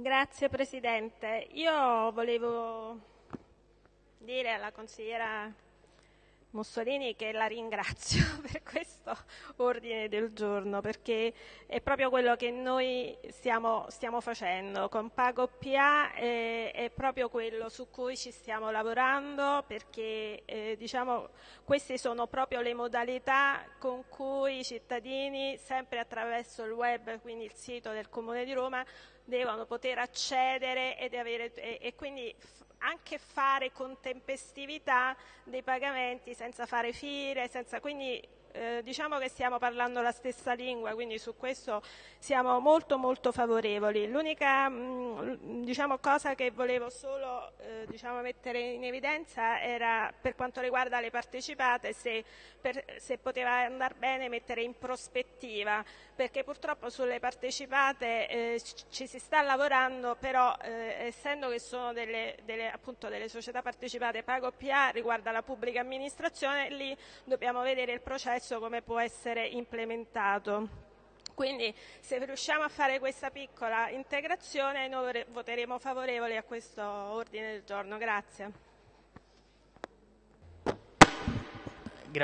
Grazie Presidente. Io volevo dire alla consigliera Mussolini che la ringrazio per questo ordine del giorno perché è proprio quello che noi stiamo, stiamo facendo. Con Pago PA eh, è proprio quello su cui ci stiamo lavorando perché eh, diciamo, queste sono proprio le modalità con cui i cittadini sempre attraverso il web quindi il sito del Comune di Roma devono poter accedere ed avere, e, e quindi anche fare con tempestività dei pagamenti senza fare file, senza, quindi eh, diciamo che stiamo parlando la stessa lingua, quindi su questo siamo molto molto favorevoli. L'unica mm, diciamo, cosa che volevo solo eh, diciamo, mettere in evidenza era per quanto riguarda le partecipate, se, per, se poteva andare bene mettere in prospettiva, perché purtroppo sulle partecipate eh, ci si sta lavorando, però eh, essendo che sono delle, delle, appunto, delle società partecipate pago PA riguarda la pubblica amministrazione, lì dobbiamo vedere il processo come può essere implementato. Quindi se riusciamo a fare questa piccola integrazione noi voteremo favorevoli a questo ordine del giorno. Grazie.